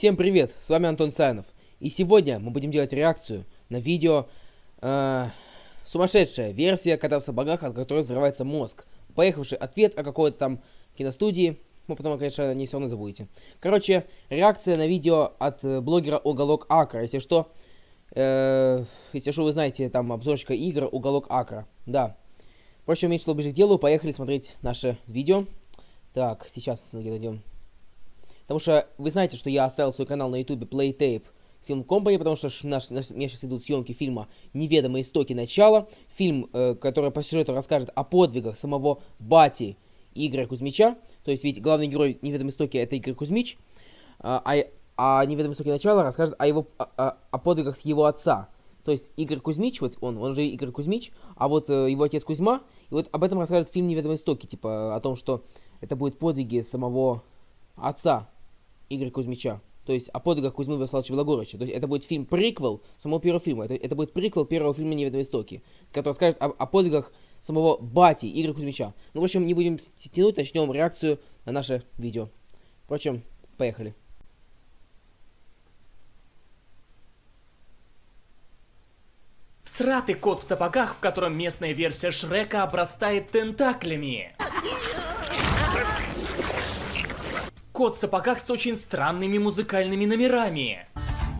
Всем привет, с вами Антон Сайнов. И сегодня мы будем делать реакцию на видео э, «Сумасшедшая версия кота в сапогах, от которой взрывается мозг». Поехавший ответ о какой-то там киностудии. Ну, потом, конечно, не все равно забудете. Короче, реакция на видео от э, блогера Уголок Акра. Если что, э, если что, вы знаете, там обзорщика игр Уголок Акра. Да. Впрочем, меньше ближе к делу, поехали смотреть наше видео. Так, сейчас идем. Потому что вы знаете, что я оставил свой канал на ютубе Playtape Film Company, потому что наш, наш, у меня сейчас идут съемки фильма «Неведомые истоки начала». Фильм, э, который по сюжету расскажет о подвигах самого Бати Игоря Кузьмича. То есть ведь главный герой «Неведомые истоки» это Игорь Кузьмич. А, а, а «Неведомые истоки начала» расскажет о, его, о, о, о подвигах его отца. То есть Игорь Кузьмич, вот он, он же Игорь Кузьмич, а вот э, его отец Кузьма, и вот об этом расскажет фильм «Неведомые истоки», типа о том, что это будет подвиги самого отца Игоря Кузьмича. То есть о подвигах Кузьмы Вячеславовича Белогорыча. То есть это будет фильм приквел самого первого фильма. Это, это будет приквел первого фильма «Неведомые истоки», который скажет о, о подвигах самого бати Игоря Кузьмича. Ну, в общем, не будем тянуть, начнем реакцию на наше видео. Впрочем, поехали. Всратый кот в сапогах, в котором местная версия Шрека обрастает тентаклями. Кот в сапогах с очень странными музыкальными номерами.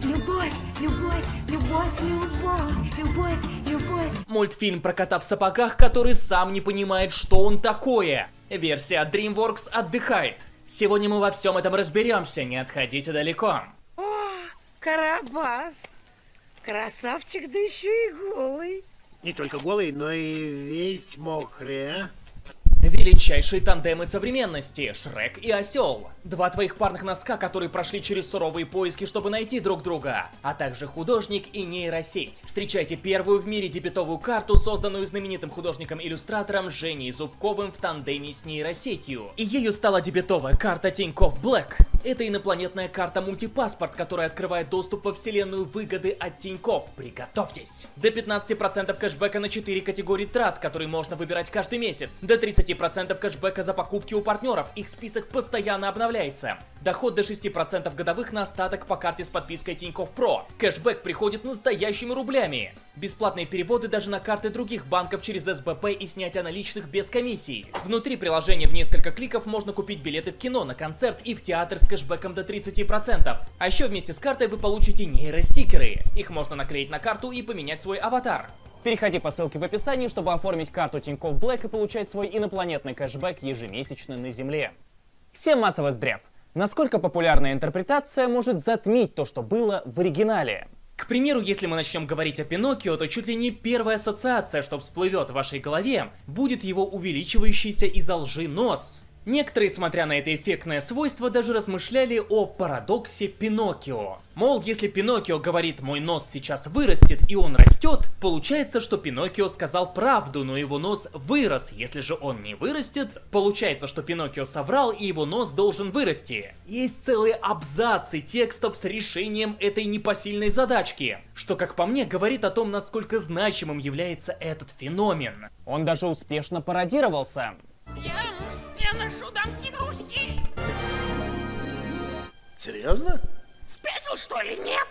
Любовь, любовь, любовь, любовь, любовь, любовь. Мультфильм про кота в сапогах, который сам не понимает, что он такое. Версия DreamWorks отдыхает. Сегодня мы во всем этом разберемся, не отходите далеко. О, Карабас. Красавчик, да еще и голый. Не только голый, но и весь мокрый, а? Величайшие тандемы современности – Шрек и Осел. Два твоих парных носка, которые прошли через суровые поиски, чтобы найти друг друга. А также художник и нейросеть. Встречайте первую в мире дебетовую карту, созданную знаменитым художником-иллюстратором Женей Зубковым в тандеме с нейросетью. И ею стала дебетовая карта Тинькофф Блэк. Это инопланетная карта мультипаспорт, которая открывает доступ во вселенную выгоды от Тинькофф. Приготовьтесь! До 15% кэшбэка на 4 категории трат, которые можно выбирать каждый месяц. До 30% кэшбэка за покупки у партнеров. Их список постоянно обновляется. Доход до 6% годовых на остаток по карте с подпиской Тинькофф Про. Кэшбэк приходит настоящими рублями. Бесплатные переводы даже на карты других банков через СБП и снятие наличных без комиссий. Внутри приложения в несколько кликов можно купить билеты в кино, на концерт и в театр с кэшбэком до 30%. А еще вместе с картой вы получите нейростикеры. Их можно наклеить на карту и поменять свой аватар. Переходи по ссылке в описании, чтобы оформить карту Тинькофф Black и получать свой инопланетный кэшбэк ежемесячно на Земле. Всем массово здрав! Насколько популярная интерпретация может затмить то, что было в оригинале? К примеру, если мы начнем говорить о Пиноккио, то чуть ли не первая ассоциация, что всплывет в вашей голове, будет его увеличивающийся из-за лжи нос. Некоторые, смотря на это эффектное свойство, даже размышляли о парадоксе Пиноккио. Мол, если Пиноккио говорит «мой нос сейчас вырастет» и он растет, получается, что Пиноккио сказал правду, но его нос вырос. Если же он не вырастет, получается, что Пиноккио соврал и его нос должен вырасти. Есть целые абзацы текстов с решением этой непосильной задачки, что, как по мне, говорит о том, насколько значимым является этот феномен. Он даже успешно пародировался. Я, я ношу дамские игрушки. Серьезно? Спятил, что ли? Нет.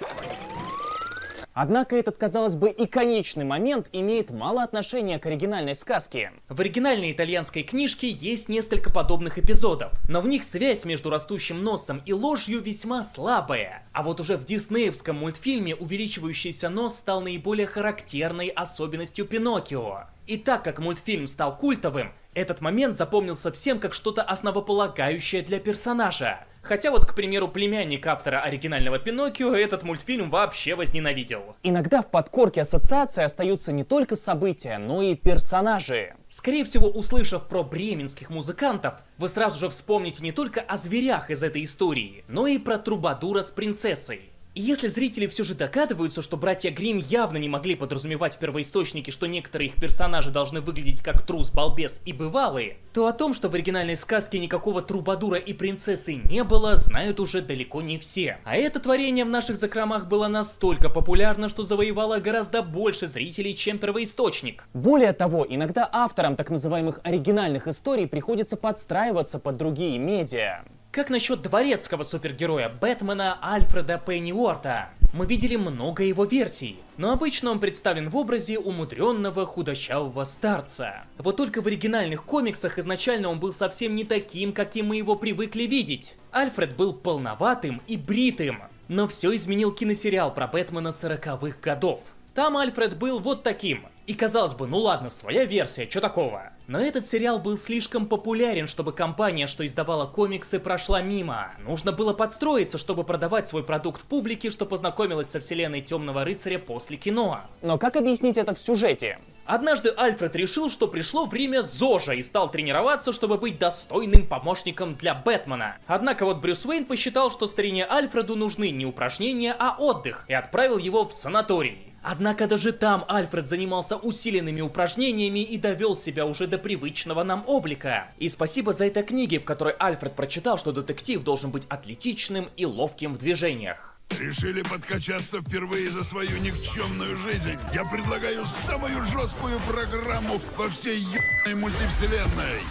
Однако этот, казалось бы, иконичный момент имеет мало отношения к оригинальной сказке. В оригинальной итальянской книжке есть несколько подобных эпизодов, но в них связь между растущим носом и ложью весьма слабая. А вот уже в диснеевском мультфильме увеличивающийся нос стал наиболее характерной особенностью Пиноккио. И так как мультфильм стал культовым, этот момент запомнился всем как что-то основополагающее для персонажа. Хотя вот, к примеру, племянник автора оригинального Пиноккио этот мультфильм вообще возненавидел. Иногда в подкорке ассоциации остаются не только события, но и персонажи. Скорее всего, услышав про бременских музыкантов, вы сразу же вспомните не только о зверях из этой истории, но и про Трубадура с принцессой. И если зрители все же догадываются, что братья Грим явно не могли подразумевать в первоисточнике, что некоторые их персонажи должны выглядеть как трус, балбес и бывалые, то о том, что в оригинальной сказке никакого трубадура и принцессы не было, знают уже далеко не все. А это творение в наших закромах было настолько популярно, что завоевало гораздо больше зрителей, чем первоисточник. Более того, иногда авторам так называемых оригинальных историй приходится подстраиваться под другие медиа. Как насчет дворецкого супергероя Бэтмена Альфреда Пенниуорта? Мы видели много его версий, но обычно он представлен в образе умудренного худощавого старца. Вот только в оригинальных комиксах изначально он был совсем не таким, каким мы его привыкли видеть. Альфред был полноватым и бритым, но все изменил киносериал про Бэтмена 40-х годов. Там Альфред был вот таким. И казалось бы, ну ладно, своя версия, что такого? Но этот сериал был слишком популярен, чтобы компания, что издавала комиксы, прошла мимо. Нужно было подстроиться, чтобы продавать свой продукт публике, что познакомилась со вселенной Темного Рыцаря после кино. Но как объяснить это в сюжете? Однажды Альфред решил, что пришло время ЗОЖа и стал тренироваться, чтобы быть достойным помощником для Бэтмена. Однако вот Брюс Уэйн посчитал, что старине Альфреду нужны не упражнения, а отдых, и отправил его в санаторий. Однако даже там Альфред занимался усиленными упражнениями и довел себя уже до привычного нам облика. И спасибо за это книги, в которой Альфред прочитал, что детектив должен быть атлетичным и ловким в движениях. Решили подкачаться впервые за свою никчемную жизнь? Я предлагаю самую жесткую программу во всей ебаной мультивселенной.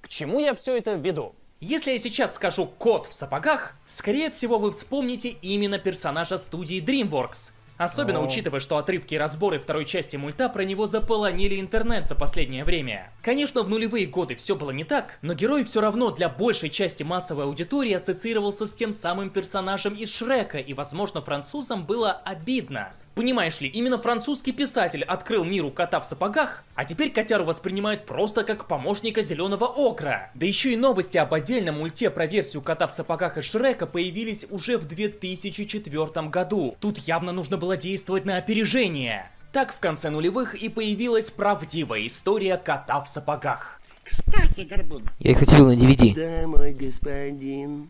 К чему я все это веду? Если я сейчас скажу «кот в сапогах», скорее всего вы вспомните именно персонажа студии DreamWorks. Особенно учитывая, что отрывки и разборы второй части мульта про него заполонили интернет за последнее время. Конечно, в нулевые годы все было не так, но герой все равно для большей части массовой аудитории ассоциировался с тем самым персонажем из Шрека, и возможно французам было обидно. Понимаешь ли, именно французский писатель открыл миру кота в сапогах, а теперь котяру воспринимают просто как помощника зеленого окра. Да еще и новости об отдельном мульте про версию кота в сапогах и Шрека появились уже в 2004 году. Тут явно нужно было действовать на опережение. Так в конце нулевых и появилась правдивая история кота в сапогах. Кстати, Горбун, Я их хотел на DVD. да, мой господин.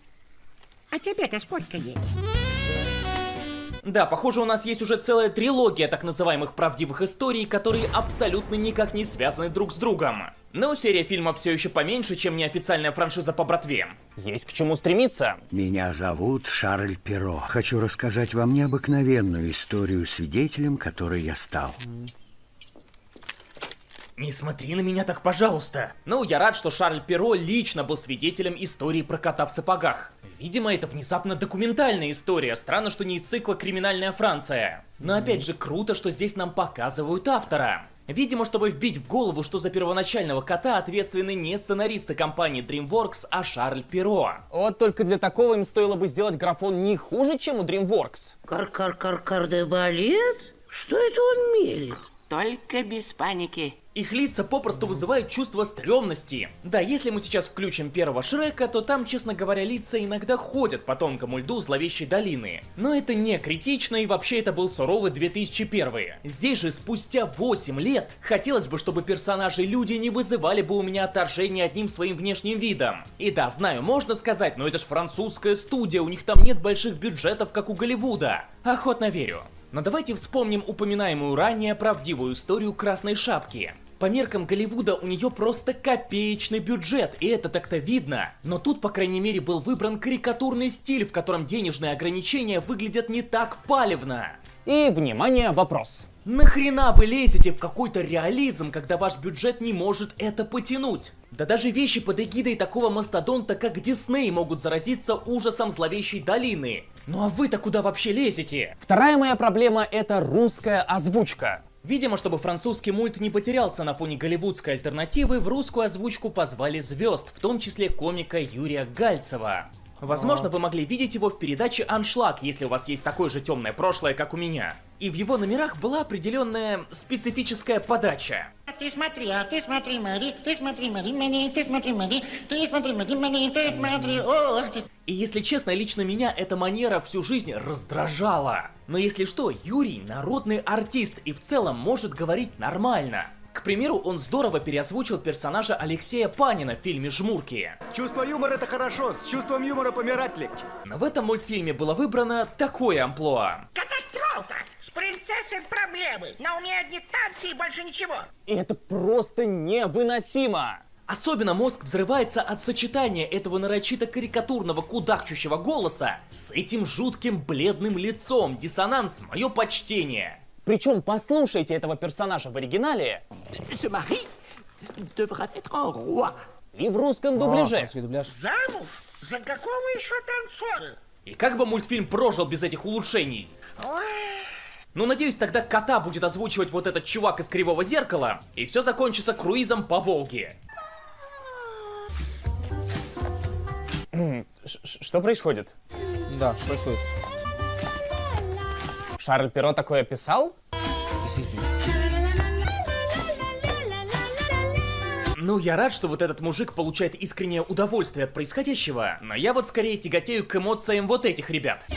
А тебе-то сколько есть? Да, похоже, у нас есть уже целая трилогия так называемых правдивых историй, которые абсолютно никак не связаны друг с другом. Но серия фильмов все еще поменьше, чем неофициальная франшиза по братве. Есть к чему стремиться. Меня зовут Шарль Перо. Хочу рассказать вам необыкновенную историю свидетелем, которой я стал. Не смотри на меня так, пожалуйста. Ну, я рад, что Шарль Перо лично был свидетелем истории про кота в сапогах. Видимо, это внезапно документальная история. Странно, что не из цикла «Криминальная Франция». Но опять же, круто, что здесь нам показывают автора. Видимо, чтобы вбить в голову, что за первоначального кота ответственны не сценаристы компании DreamWorks, а Шарль Перо. Вот только для такого им стоило бы сделать графон не хуже, чем у DreamWorks. Кар-кар-кар-кардебалет? Что это он мелет? Только без паники. Их лица попросту вызывают чувство стрёмности. Да, если мы сейчас включим первого Шрека, то там, честно говоря, лица иногда ходят по тонкому льду зловещей долины. Но это не критично, и вообще это был суровый 2001. Здесь же, спустя 8 лет, хотелось бы, чтобы персонажи-люди не вызывали бы у меня отторжение одним своим внешним видом. И да, знаю, можно сказать, но это ж французская студия, у них там нет больших бюджетов, как у Голливуда. Охотно верю. Но давайте вспомним упоминаемую ранее правдивую историю Красной Шапки. По меркам Голливуда у нее просто копеечный бюджет, и это так-то видно. Но тут, по крайней мере, был выбран карикатурный стиль, в котором денежные ограничения выглядят не так палевно. И, внимание, вопрос. Нахрена вы лезете в какой-то реализм, когда ваш бюджет не может это потянуть? Да даже вещи под эгидой такого мастодонта, как Дисней, могут заразиться ужасом зловещей долины. Ну а вы-то куда вообще лезете? Вторая моя проблема — это русская озвучка. Видимо, чтобы французский мульт не потерялся на фоне голливудской альтернативы, в русскую озвучку позвали звезд, в том числе комика Юрия Гальцева. Возможно, вы могли видеть его в передаче «Аншлаг», если у вас есть такое же темное прошлое, как у меня. И в его номерах была определенная специфическая подача. А ты смотри, а ты смотри, Мари, ты смотри, Мари, Мари, ты смотри, Мари, ты смотри, Мари, Мари, ты смотри, о, ты... И если честно, лично меня эта манера всю жизнь раздражала. Но если что, Юрий народный артист и в целом может говорить нормально. К примеру, он здорово переозвучил персонажа Алексея Панина в фильме «Жмурки». Чувство юмора это хорошо, с чувством юмора помирать легче. Но в этом мультфильме было выбрано такое амплуа. Катастрофа! С принцессой проблемы. На уме одни танцы и больше ничего. И это просто невыносимо. Особенно мозг взрывается от сочетания этого нарочито карикатурного кудахчущего голоса с этим жутким бледным лицом. Диссонанс, мое почтение. Причем послушайте этого персонажа в оригинале и в русском А, дубляже. дубляж. Замуж? За какого еще танцора? И как бы мультфильм прожил без этих улучшений? Ну, надеюсь, тогда кота будет озвучивать вот этот чувак из Кривого Зеркала, и все закончится круизом по Волге. Что происходит? Да, что происходит? Шарль Перо такое писал? Ну, я рад, что вот этот мужик получает искреннее удовольствие от происходящего, но я вот скорее тяготею к эмоциям вот этих ребят.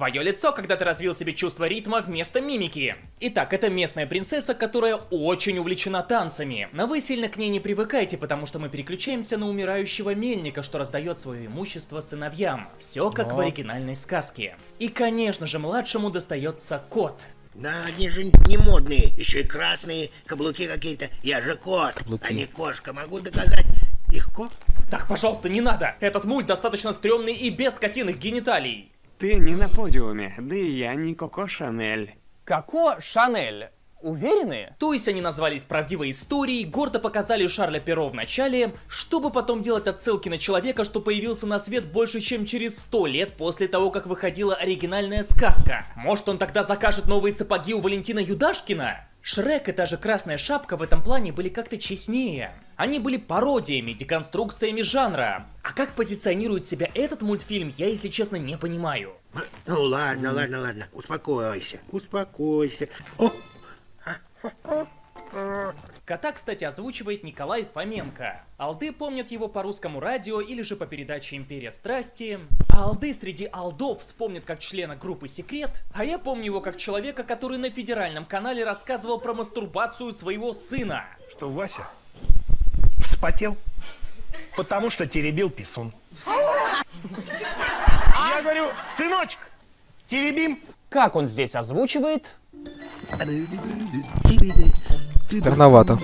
Твое лицо, когда ты развил себе чувство ритма вместо мимики. Итак, это местная принцесса, которая очень увлечена танцами. Но вы сильно к ней не привыкайте, потому что мы переключаемся на умирающего мельника, что раздает свое имущество сыновьям. Все как в Но. оригинальной сказке. И, конечно же, младшему достается кот. Да, они же не модные, еще и красные, каблуки какие-то. Я же кот, Каблуки. а не кошка. Могу доказать. Легко? Так, пожалуйста, не надо! Этот мульт достаточно стрёмный и без скотиных гениталий. Ты не на подиуме, да и я не Коко Шанель. Коко Шанель. Уверены? То есть они назвались правдивой историей, гордо показали Шарля Перо в начале, чтобы потом делать отсылки на человека, что появился на свет больше, чем через сто лет после того, как выходила оригинальная сказка. Может он тогда закажет новые сапоги у Валентина Юдашкина? Шрек и та же Красная Шапка в этом плане были как-то честнее. Они были пародиями, деконструкциями жанра. А как позиционирует себя этот мультфильм, я, если честно, не понимаю. Ну ладно, ладно, ладно. Успокойся, успокойся. О, Кота, кстати, озвучивает Николай Фоменко. Алды помнят его по русскому радио или же по передаче «Империя страсти». А алды среди алдов вспомнят как члена группы «Секрет», а я помню его как человека, который на федеральном канале рассказывал про мастурбацию своего сына. Что, Вася? Вспотел? Потому что теребил писун. Я говорю, сыночек, теребим. Как он здесь озвучивает? Странновато.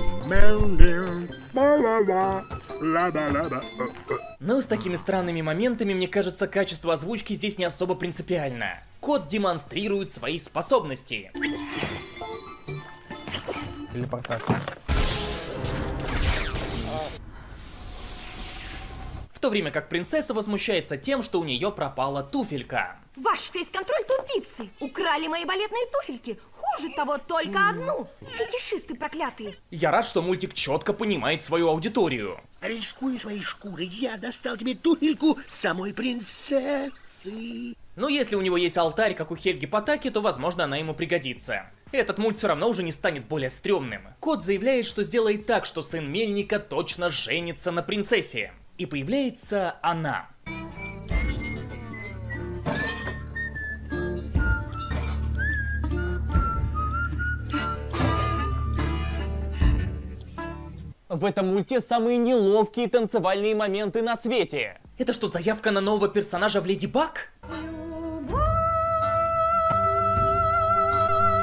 Но с такими странными моментами, мне кажется, качество озвучки здесь не особо принципиально. Кот демонстрирует свои способности. Телепортация. В то время как принцесса возмущается тем, что у нее пропала туфелька. Ваш фейс-контроль тупицы! Украли мои балетные туфельки! Хуже того, только одну! Фетишисты проклятые! Я рад, что мультик четко понимает свою аудиторию. рискуй своей шкурой, я достал тебе туфельку самой принцессы. Но если у него есть алтарь, как у Хельги Потаки, то, возможно, она ему пригодится. Этот мульт все равно уже не станет более стрёмным. Кот заявляет, что сделает так, что сын Мельника точно женится на принцессе. И появляется она. В этом мульте самые неловкие танцевальные моменты на свете. Это что, заявка на нового персонажа в Леди Баг?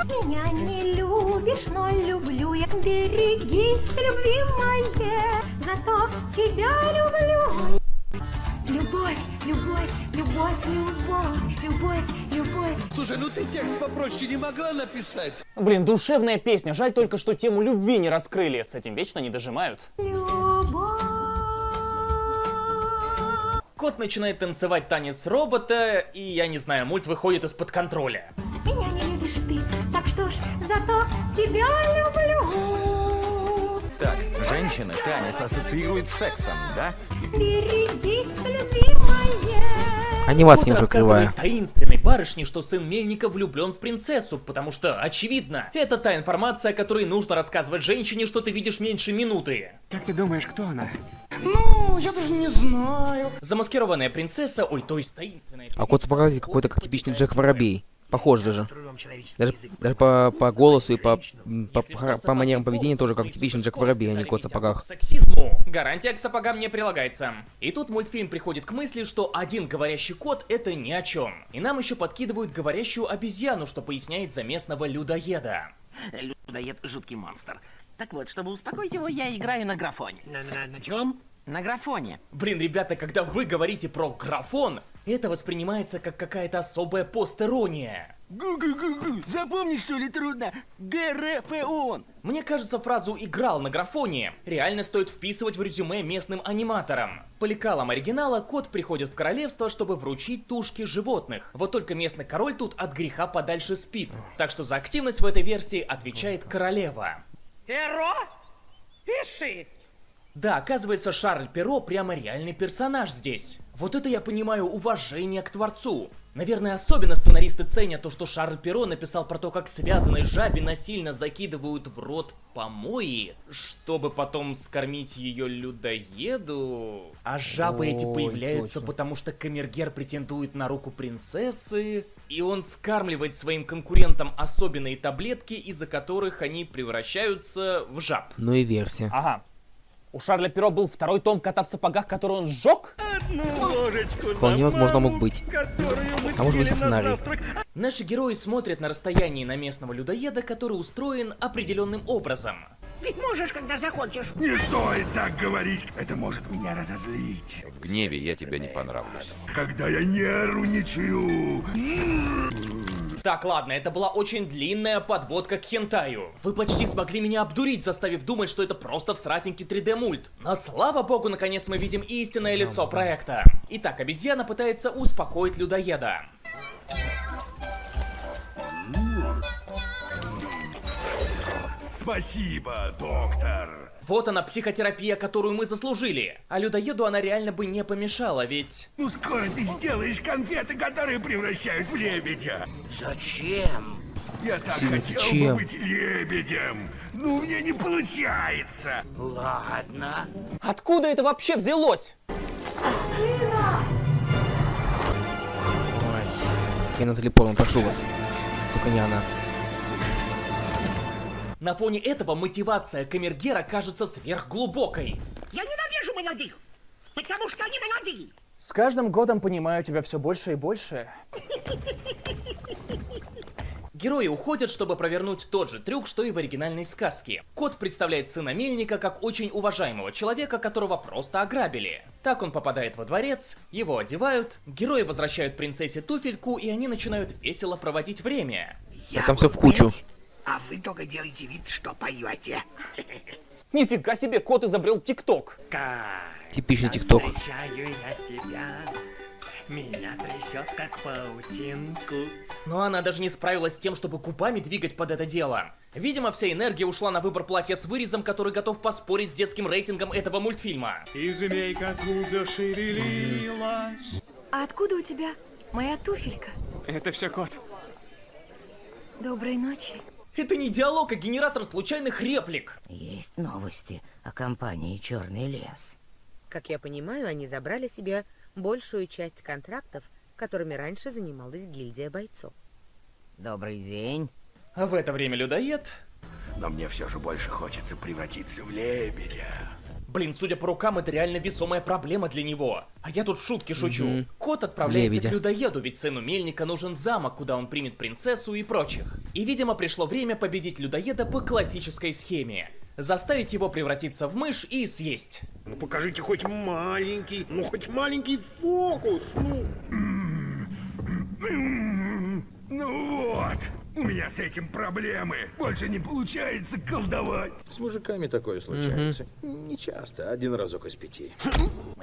Меня не любишь, но люблю я. Берегись, любимая, зато тебя люблю. Любовь, любовь, любовь, любовь, любовь, любовь. Слушай, ну ты текст попроще не могла написать? Блин, душевная песня. Жаль только, что тему любви не раскрыли. С этим вечно не дожимают. Кот начинает танцевать танец робота, и я не знаю, мульт выходит из-под контроля. Меня любишь ты, так что ж, зато тебя люблю. Так, женщины танец ассоциируют с сексом, да? Берегись, любимая. Кот немножко рассказывает кривая. таинственной барышне, что сын Мельника влюблен в принцессу, потому что, очевидно, это та информация, о которой нужно рассказывать женщине, что ты видишь меньше минуты. Как ты думаешь, кто она? Ну, я даже не знаю. Замаскированная принцесса, ой, то есть таинственная А кот сопроводит какой-то как типичный Джек Воробей. Похож даже. Даже, даже по, по голосу и по, по, по, по манерам поведения тоже как типичный Джек Воробей, а не кот в сапогах. сексизму. Гарантия к сапогам не прилагается. И тут мультфильм приходит к мысли, что один говорящий кот это ни о чем. И нам еще подкидывают говорящую обезьяну, что поясняет за местного людоеда. Людоед жуткий монстр. Так вот, чтобы успокоить его, я играю на графоне. На, на, на чем? На графоне. Блин, ребята, когда вы говорите про графон, это воспринимается как какая-то особая постерония. Гу-гу-гу-гу. Запомни, что ли, трудно? ГРФОН. Мне кажется, фразу «играл на графоне» реально стоит вписывать в резюме местным аниматорам. По лекалам оригинала кот приходит в королевство, чтобы вручить тушки животных. Вот только местный король тут от греха подальше спит. Так что за активность в этой версии отвечает королева. Перо? Пиши. Да, оказывается, Шарль Перо прямо реальный персонаж здесь. Вот это я понимаю уважение к творцу. Наверное, особенно сценаристы ценят то, что Шарль Перо написал про то, как связанной жабе насильно закидывают в рот помои, чтобы потом скормить ее людоеду. А жабы эти Ой, появляются, точно. потому что Камергер претендует на руку принцессы, и он скармливает своим конкурентам особенные таблетки, из-за которых они превращаются в жаб. Ну и версия. Ага. У Шарля Перо был второй том кота в сапогах, который он сжег? Вполне возможно мог быть. А может быть сценарий. Наши герои смотрят на расстоянии на местного людоеда, который устроен определенным образом. Ведь можешь, когда захочешь. Не стоит так говорить, это может меня разозлить. В гневе я тебе не понравлюсь. Когда я нервничаю. Так, ладно, это была очень длинная подводка к хентаю. Вы почти смогли меня обдурить, заставив думать, что это просто всратенький 3D мульт. Но слава богу, наконец мы видим истинное лицо проекта. Итак, обезьяна пытается успокоить людоеда. Спасибо, доктор. Вот она, психотерапия, которую мы заслужили. А людоеду она реально бы не помешала, ведь... Ну скоро ты сделаешь конфеты, которые превращают в лебедя. Зачем? Я так Зачем? хотел бы быть лебедем. Ну, мне не получается. Ладно. Откуда это вообще взялось? Ой. Я Натали Портман, прошу вас. Только не она. На фоне этого мотивация Камергера кажется сверхглубокой. Я ненавижу молодых, потому что они молодые. С каждым годом понимаю тебя все больше и больше. Герои уходят, чтобы провернуть тот же трюк, что и в оригинальной сказке. Кот представляет сына Мельника как очень уважаемого человека, которого просто ограбили. Так он попадает во дворец, его одевают, герои возвращают принцессе туфельку, и они начинают весело проводить время. Я там буду в кучу. петь, а вы только делайте вид, что поете. Нифига себе, кот изобрел ТикТок. Типичный ТикТок. Встречаю я тебя. Меня трясет, как паутинку. Но она даже не справилась с тем, чтобы губами двигать под это дело. Видимо, вся энергия ушла на выбор платья с вырезом, который готов поспорить с детским рейтингом этого мультфильма. И змейка тут зашевелилась. А откуда у тебя моя туфелька? Это все кот. Доброй ночи. Это не диалог, а генератор случайных реплик. Есть новости о компании «Черный лес». Как я понимаю, они забрали себе большую часть контрактов, которыми раньше занималась гильдия бойцов. Добрый день. А в это время людоед... Но мне все же больше хочется превратиться в лебедя. Блин, судя по рукам, это реально весомая проблема для него. А я тут шутки шучу. Мгм. Кот отправляется Лебедя. к людоеду, ведь сыну Мельника нужен замок, куда он примет принцессу и прочих. И, видимо, пришло время победить людоеда по классической схеме. Заставить его превратиться в мышь и съесть. Ну покажите хоть маленький, ну хоть маленький фокус, ну. Ну вот, у меня с этим проблемы. Больше не получается колдовать. С мужиками такое случается. Не часто, один разок из пяти.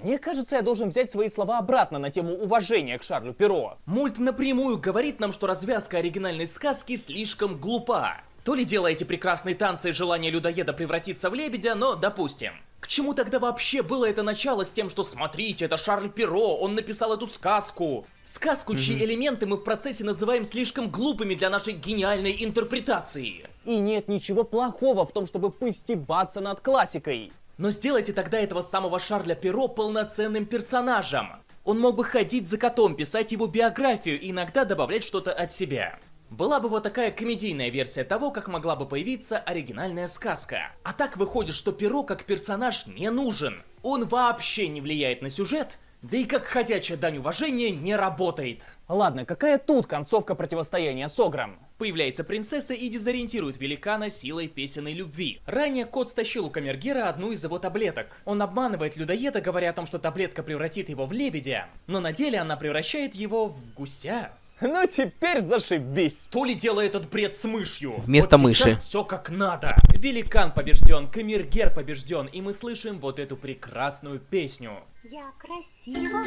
Мне кажется, я должен взять свои слова обратно на тему уважения к Шарлю Перо. Мульт напрямую говорит нам, что развязка оригинальной сказки слишком глупа. То ли дело эти прекрасные танцы и желание людоеда превратиться в лебедя, но допустим. К чему тогда вообще было это начало с тем, что смотрите, это Шарль Перо, он написал эту сказку? Сказку, чьи элементы мы в процессе называем слишком глупыми для нашей гениальной интерпретации. И нет ничего плохого в том, чтобы постебаться над классикой. Но сделайте тогда этого самого Шарля Перо полноценным персонажем. Он мог бы ходить за котом, писать его биографию и иногда добавлять что-то от себя. Была бы вот такая комедийная версия того, как могла бы появиться оригинальная сказка. А так выходит, что Перо как персонаж не нужен. Он вообще не влияет на сюжет, да и как ходячая дань уважения не работает. Ладно, какая тут концовка противостояния с Огром? Появляется принцесса и дезориентирует великана силой песенной любви. Ранее кот стащил у Камергера одну из его таблеток. Он обманывает людоеда, говоря о том, что таблетка превратит его в лебедя, но на деле она превращает его в гуся. Ну теперь зашибись. То ли дело этот бред с мышью. Вместо вот мыши. все как надо. Великан побежден, камергер побежден, и мы слышим вот эту прекрасную песню. Я красива,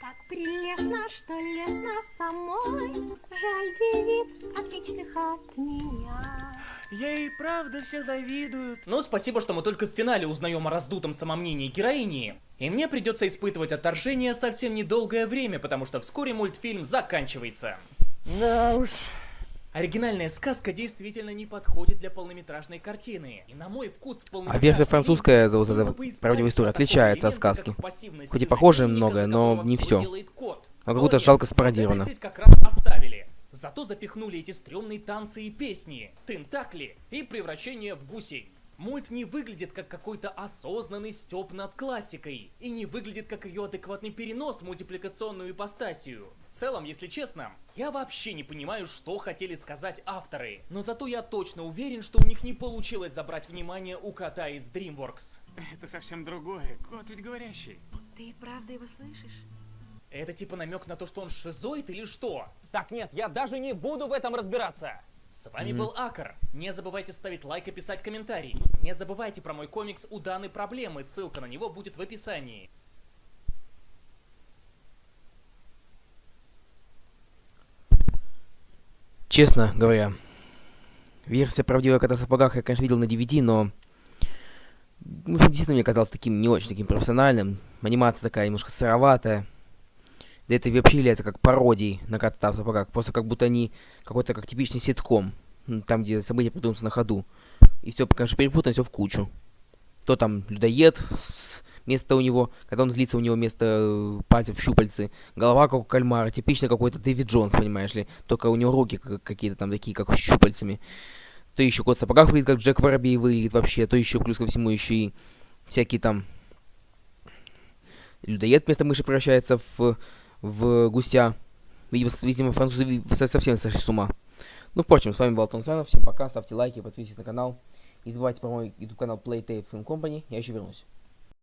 так прелестно, что лестно самой. Жаль девиц, отличных от меня. Ей правда все завидуют. Ну, спасибо, что мы только в финале узнаем о раздутом самомнении героини. И мне придется испытывать отторжение совсем недолгое время, потому что вскоре мультфильм заканчивается. Да уж. Оригинальная сказка действительно не подходит для полнометражной картины. И на мой вкус А версия французская, вот эта правдивая история, отличается от сказки. Хоть и похоже многое, но не все. А как будто жалко спародировано. здесь как раз оставили. Зато запихнули эти стрёмные танцы и песни, тентакли и превращение в гусей. Мульт не выглядит как какой-то осознанный стёб над классикой, и не выглядит как ее адекватный перенос в мультипликационную ипостасию. В целом, если честно, я вообще не понимаю, что хотели сказать авторы, но зато я точно уверен, что у них не получилось забрать внимание у кота из DreamWorks. Это совсем другое, кот ведь говорящий. Ты правда его слышишь? Это типа намек на то, что он шизоид или что? Так, нет, я даже не буду в этом разбираться. С вами Мгм. был Акар. Не забывайте ставить лайк и писать комментарий. Не забывайте про мой комикс у данной проблемы, ссылка на него будет в описании. Честно говоря, версия правдивая кота в сапогах я, конечно, видел на DVD, но ну, действительно мне казалось таким не очень таким профессиональным. Анимация такая немножко сыроватая. Да это вообще является как пародией на кота в сапогах. Просто как будто они какой-то как типичный ситком. Там, где события придумываются на ходу. И все, конечно, перепутано все в кучу. То там людоед, место у него, когда он злится, у него место э, пальцев щупальцы, голова как у кальмара, типично какой-то Дэвид Джонс, понимаешь ли, только у него руки как- какие-то там такие, как щупальцами. То еще кот в сапогах выглядит, как Джек Воробей выглядит вообще, то еще плюс ко всему еще и всякие там людоед вместо мыши превращается в, в гуся. Видимо, французы совсем сошли с ума. Ну, впрочем, с вами был Антон Санов, всем пока, ставьте лайки, подписывайтесь на канал. Не забывайте про мой YouTube канал Playtape Film Company, я еще вернусь.